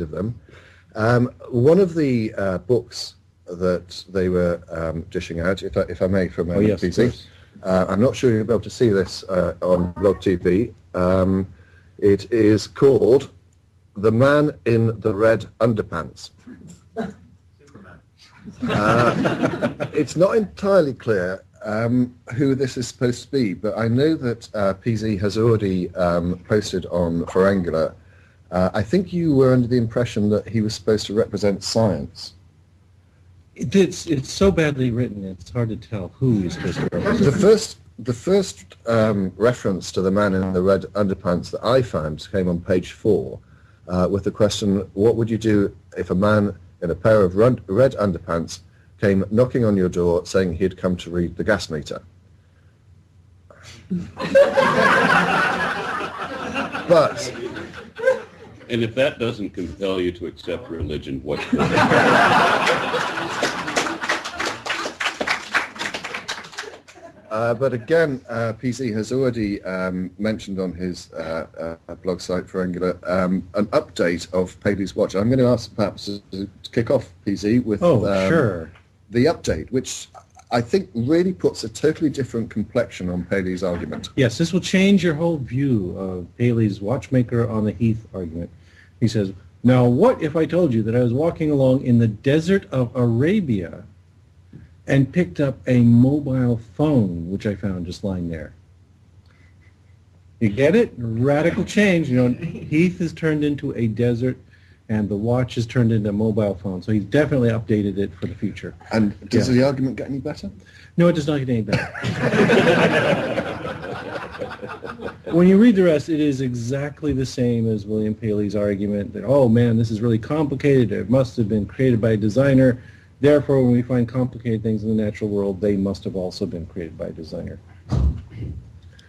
of them. Um, one of the uh, books that they were um, dishing out, if I, if I may, from Oh, yes. Uh, I'm not sure you'll be able to see this uh, on Blog TV. Um, it is called The Man in the Red Underpants. Uh, it's not entirely clear um, who this is supposed to be, but I know that uh, PZ has already um, posted on Pharyngula. Uh, I think you were under the impression that he was supposed to represent science. It- It's, it's so badly written, it's hard to tell who is supposed to represent. The first, the first um, reference to the man in the red underpants that I found came on page four, uh, with the question, "What would you do if a man in a pair of run- red underpants came knocking on your door saying he'd come to read the gas meter?" but And if that doesn't compel you to accept religion, what should? Uh, but again, uh, PZ has already um, mentioned on his uh, uh, blog site Pharyngula um, an update of Paley's watch. I'm going to ask perhaps to, to kick off PZ with Oh, um, sure. the update, which I think really puts a totally different complexion on Paley's argument. Yes, this will change your whole view of Paley's watchmaker on the heath argument. He says, now what if I told you that I was walking along in the desert of Arabia and picked up a mobile phone, which I found just lying there? You get it? Radical change. You know, Heath is turned into a desert and the watch is turned into a mobile phone. So he's definitely updated it for the future. And does Yeah. the argument get any better? No, it does not get any better. when you read the rest, it is exactly the same as William Paley's argument that, oh man, this is really complicated. It must have been created by a designer. Therefore, when we find complicated things in the natural world, they must have also been created by a designer.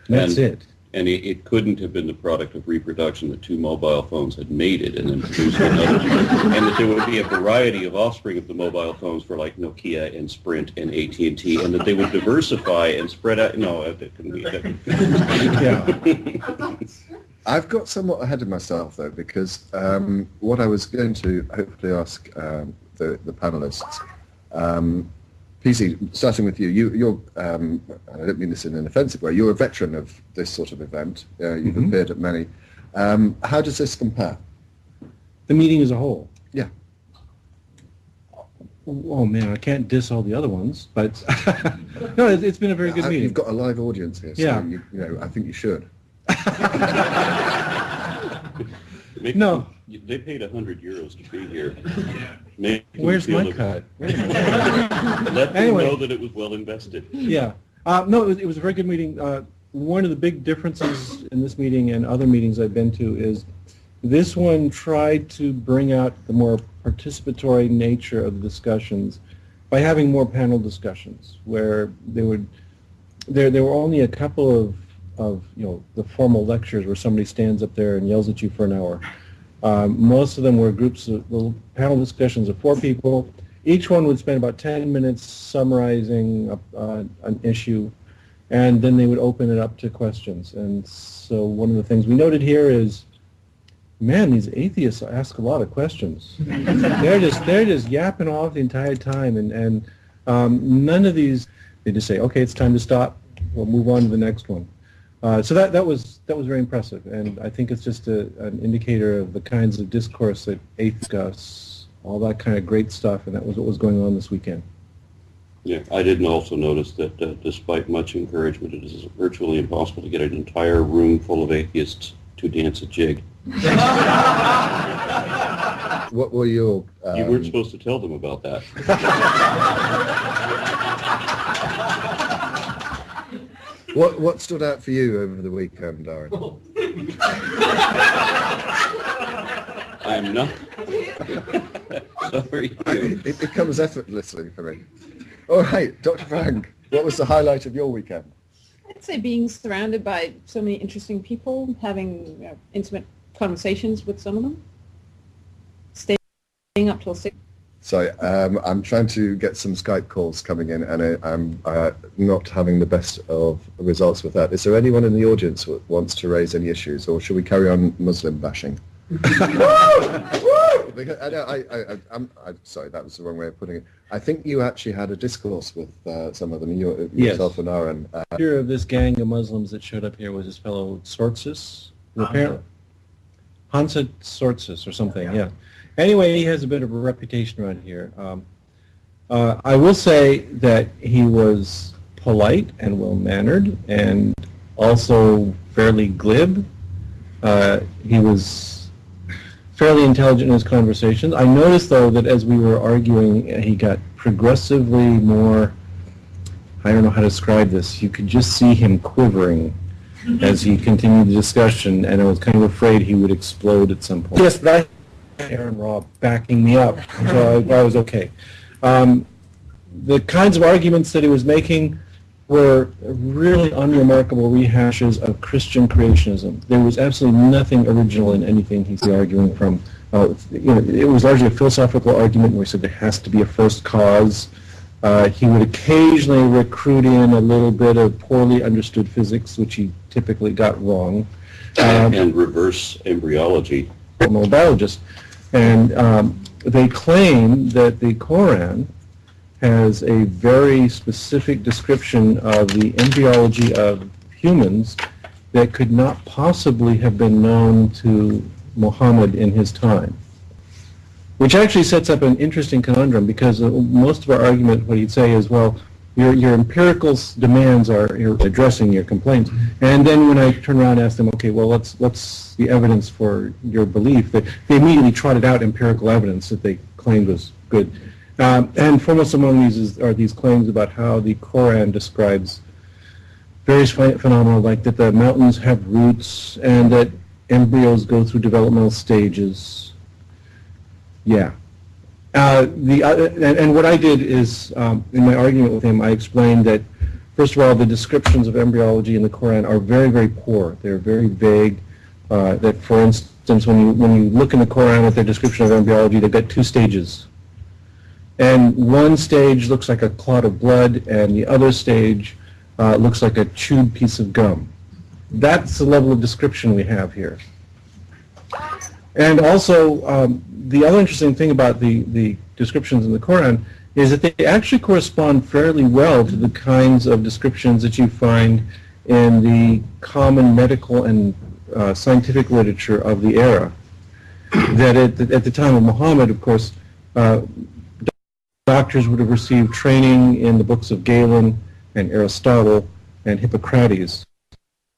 That's And- it. And it, it couldn't have been the product of reproduction that two mobile phones had made it and then produced another. and that there would be a variety of offspring of the mobile phones for like Nokia and Sprint and AT&T and that they would diversify and spread out. No, that couldn't be. That, Yeah. I've got somewhat ahead of myself though because um, what I was going to hopefully ask um, the, the panelists, um, PZ, starting with you, you you're, um, I don't mean this in an offensive way, you're a veteran of this sort of event. Uh, you've Mhm. appeared at many. Um, how does this compare? The meeting as a whole. Yeah. Oh man, I can't diss all the other ones, but no, it, it's been a very good Uh, meeting. You've got a live audience here, so Yeah. you, you know, I think you should. Make No. them- They paid 100 euros to be here. Make Where's feel my that- cut? Let them Anyway. know that it was well invested. Yeah. Uh, no, it was, it was a very good meeting. Uh, one of the big differences in this meeting and other meetings I've been to is this one tried to bring out the more participatory nature of the discussions by having more panel discussions where they would there there were only a couple of of you know the formal lectures where somebody stands up there and yells at you for an hour. Um, most of them were groups of little panel discussions of four people. Each one would spend about 10 minutes summarizing a, uh, an issue, and then they would open it up to questions. And so one of the things we noted here is, man, these atheists ask a lot of questions. they're just they're just yapping off the entire time, and and um, none of these they just say, okay, it's time to stop. We'll move on to the next one. Uh, so that, that was that was very impressive, and I think it's just a, an indicator of the kinds of discourse that atheists discuss, all that kind of great stuff, and that was what was going on this weekend. Yeah, I didn't also notice that uh, despite much encouragement, it is virtually impossible to get an entire room full of atheists to dance a jig. What were your... Um, You weren't supposed to tell them about that. what, what stood out for you over the weekend, Darren? I'm not. Sorry. it, it comes effortlessly for me. All right, Dr. Frank, what was the highlight of your weekend? I'd say being surrounded by so many interesting people, having you know, intimate conversations with some of them, staying up till six. So um, I'm trying to get some Skype calls coming in, and I, I'm uh, not having the best of results with that. Is there anyone in the audience who wants to raise any issues, or should we carry on Muslim bashing? because I, I, I, I, I'm, I'm sorry, that was the wrong way of putting it. I think you actually had a discourse with uh, some of them, you, Yes. yourself and Aaron. Uh, leader of this gang of Muslims that showed up here was his fellow Tzortzis. apparently Hamza Tzortzis or something, yeah. Anyway, he has a bit of a reputation around here. Um, uh, I will say that he was polite and well-mannered and also fairly glib. Uh, he was fairly intelligent in his conversations. I noticed, though, that as we were arguing, he got progressively more, I don't know how to describe this, you could just see him quivering as he continued the discussion, and I was kind of afraid he would explode at some point. Yes, but I Aaron Robb backing me up, so I, I was okay. Um, the kinds of arguments that he was making were really unremarkable rehashes of Christian creationism. There was absolutely nothing original in anything he's arguing from. Uh, you know, it was largely a philosophical argument where he said there has to be a first cause. Uh, he would occasionally recruit in a little bit of poorly understood physics, which he typically got wrong. Um, And reverse embryology. I'm biologist, and um, they claim that the Koran has a very specific description of the embryology of humans that could not possibly have been known to Muhammad in his time. Which actually sets up an interesting conundrum because uh, most of our argument, what he'd say is, well, your, your empirical demands are addressing your complaints. And then when I turn around and ask them, okay, well, what's, what's the evidence for your belief? They, they immediately trotted out empirical evidence that they claimed was good. Um, and foremost among these is, are these claims about how the Koran describes various phe- phenomena like that the mountains have roots and that embryos go through developmental stages. Yeah. Uh, the and, what I did is, um, in my argument with him, I explained that, first of all, the descriptions of embryology in the Koran are very, very poor. They're very vague. Uh, that, for instance, when you when you look in the Koran at their description of embryology, they've got two stages. And one stage looks like a clot of blood, and the other stage uh, looks like a chewed piece of gum. That's the level of description we have here. And also, um, the other interesting thing about the, the descriptions in the Quran is that they actually correspond fairly well to the kinds of descriptions that you find in the common medical and uh, scientific literature of the era. That at the, at the time of Muhammad, of course, uh, doctors would have received training in the books of Galen and Aristotle and Hippocrates.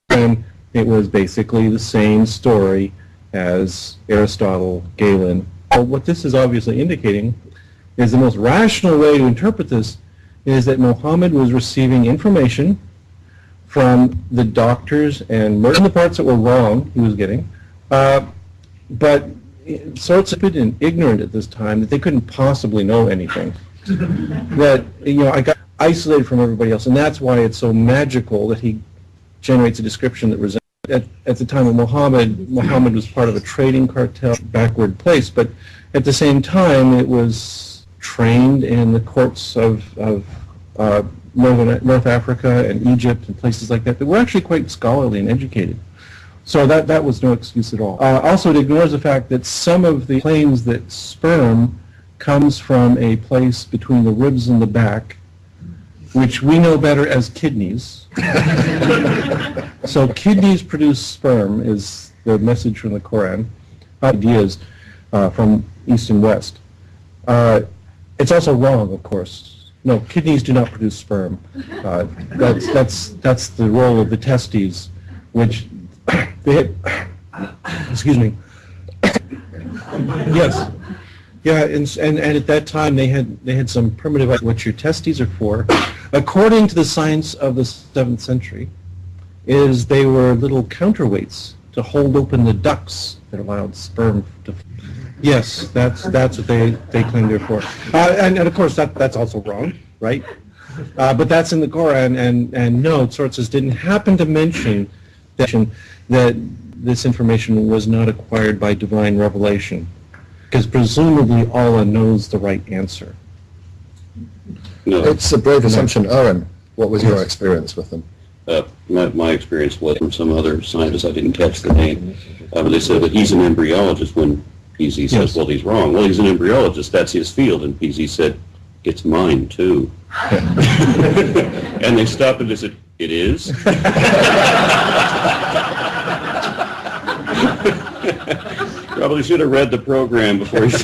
And it was basically the same story as Aristotle, Galen. But what this is obviously indicating is the most rational way to interpret this is that Muhammad was receiving information from the doctors and most the parts that were wrong he was getting, uh, but sorts of and ignorant at this time that they couldn't possibly know anything. that you know, I got isolated from everybody else, and that's why it's so magical that he generates a description that resembles. At, at the time of Muhammad, Muhammad was part of a trading cartel, backward place, but at the same time, it was trained in the courts of, of uh, Northern, North Africa and Egypt and places like that that were actually quite scholarly and educated. So that, that was no excuse at all. Uh, also, it ignores the fact that some of the claims that sperm comes from a place between the ribs and the back, which we know better as kidneys. so kidneys produce sperm is the message from the Koran. Ideas uh, from East and West. Uh, it's also wrong, of course. No, kidneys do not produce sperm. Uh, that's, that's, that's the role of the testes, which they excuse me. yes. Yeah, and, and, and at that time they had they had some primitive idea what your testes are for. According to the science of the seventh century, is they were little counterweights to hold open the ducts that allowed sperm to. Yes, that's that's what they they claim they're for, uh, and, and of course that that's also wrong, right? Uh, but that's in the Koran, and and no, sources didn't happen to mention that that this information was not acquired by divine revelation, because presumably Allah knows the right answer. No, it's a brave assumption. Aaron, what was your experience with them? uh, my, my experience was from some other scientist, I didn't catch the name, uh, but they said that he's an embryologist when PZ says, Yes. well, he's wrong. Well, he's an embryologist, that's his field. And PZ said, it's mine too. And they stopped and they said, it is? Probably should have read the program before he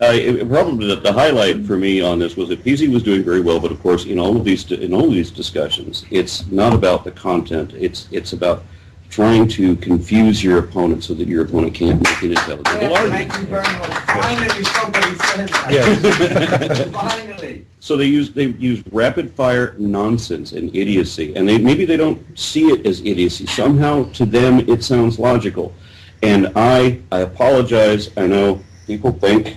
Uh, it- Probably the the highlight for me on this was that PZ was doing very well, but of course, in all of these, in all of these discussions, it's not about the content, it's, it's about trying to confuse your opponent so that your opponent can't make an intelligible Yes, argument. thank you very much. Finally, somebody said that. Yes. Finally. So they use they use rapid fire nonsense and idiocy, and they maybe they don't see it as idiocy. Somehow to them it sounds logical, and I I apologize. I know people think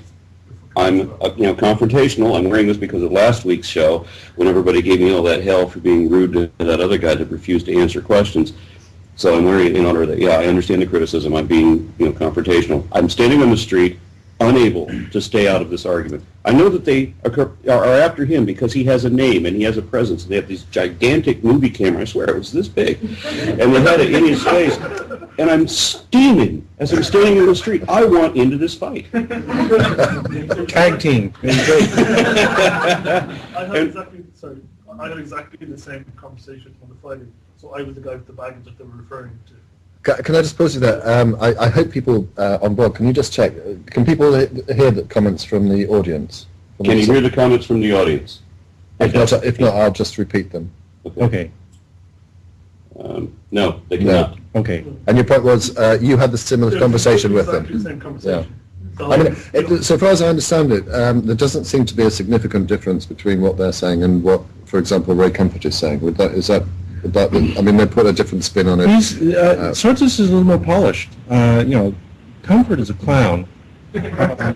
I'm uh, you know confrontational. I'm wearing this because of last week's show when everybody gave me all that hell for being rude to that other guy that refused to answer questions. So I'm wearing it in of that. Yeah, I understand the criticism. I'm being you know confrontational. I'm standing on the street unable to stay out of this argument. I know that they are, are after him because he has a name and he has a presence. They have these gigantic movie cameras. I swear it was this big, and they had it in his face. And I'm steaming as I'm standing in the street. I want into this fight. Tag team. It. I had exactly sorry. I had exactly the same conversation on the Friday. So I was the guy with the baggage that they were referring to. Ca- Can I just pose you that? Um, I, I hope people uh, on board. Can you just check? uh, Can people hear the comments from the audience? From Can the- you hear the comments from the audience? If not, if not, I'll just repeat them. Okay, Um, no, they No. cannot. okay. And your point was uh, you had the similar Yeah, conversation with them. the same conversation. So, I mean, it, so far as I understand it, um, there doesn't seem to be a significant difference between what they're saying and what, for example, Ray Comfort is saying. Would that is that? Would that I mean, they put a different spin on it. He's, uh, Tzortzis is a little more polished. Uh, you know, Comfort is a clown. Uh,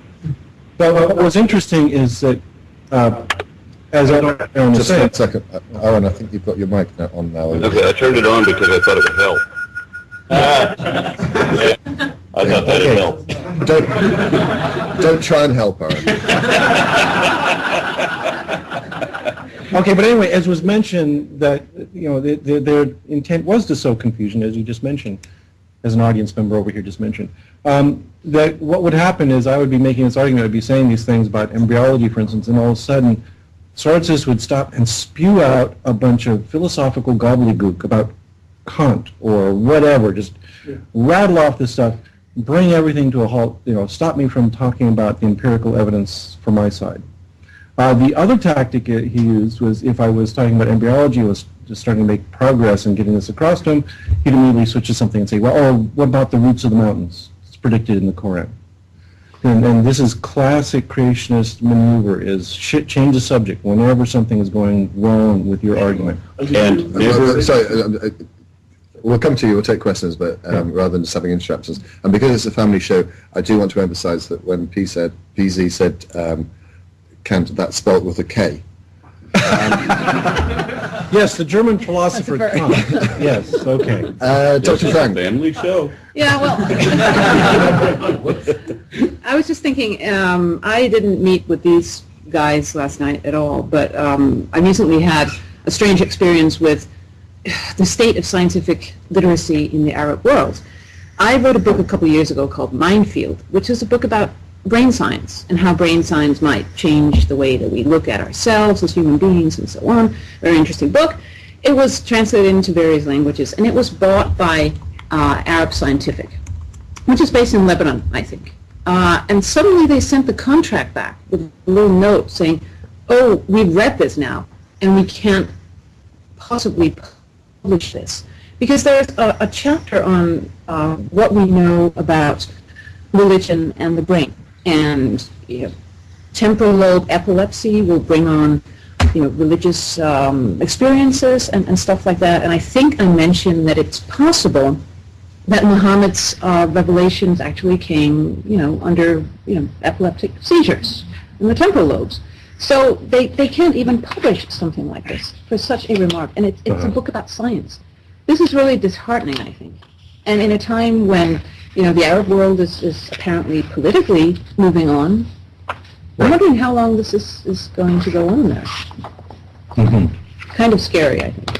but what was interesting is that, uh, as I don't, Aaron was Just saying, one second, uh, Aaron. I think you've got your mic now on now. Okay, I turned it on because I thought it would help. I thought that'd Okay. help. Don't don't try and help, Aaron. Okay, but anyway, as was mentioned, that, you know, their- their, their intent was to sow confusion, as you just mentioned, as an audience member over here just mentioned. Um, that what would happen is I would be making this argument, I'd be saying these things about embryology, for instance, and all of a sudden, Tzortzis would stop and spew out a bunch of philosophical gobbledygook about Kant or whatever, just Yeah. rattle off this stuff, bring everything to a halt, you know, stop me from talking about the empirical evidence for my side. Uh, the other tactic uh, he used was if I was talking about embryology, was just starting to make progress and getting this across to him, he'd immediately switch to something and say, well, oh, what about the roots of the mountains? It's predicted in the Koran. And, and this is classic creationist maneuver, is shit, change the subject whenever something is going wrong with your argument. And Uh, never, sorry, uh, uh, we'll come to you. We'll take questions, but um, rather than just having interruptions, and because it's a family show, I do want to emphasise that when P said PZ said um, Kant, that's spelt with a K. Yes, the German philosopher Philosopher. Kant. Yes, okay. Uh, this Dr. is a Frank. family show. Yeah, well, I was just thinking, um, I didn't meet with these guys last night at all, but um, I recently had a strange experience with the state of scientific literacy in the Arab world. I wrote a book a couple years ago called Minefield, which is a book about brain science and how brain science might change the way that we look at ourselves as human beings and so on. Very interesting book. It was translated into various languages, and it was bought by uh, Arab Scientific, which is based in Lebanon, I think. Uh, and suddenly they sent the contract back with a little note saying, oh, we've read this now, and we can't possibly publish this. Because there's a, a chapter on uh, what we know about religion and the brain. And you know, temporal lobe epilepsy will bring on you know, religious um, experiences and, and stuff like that. And I think I mentioned that it's possible that Muhammad's uh, revelations actually came, you know, under, you know, epileptic seizures in the temporal lobes. So they, they can't even publish something like this for such a remark. And it's, it's a book about science. This is really disheartening, I think. And in a time when, you know, the Arab world is, is apparently politically moving on, I'm wondering how long this is, is going to go on there. Mhm. Kind of scary, I think.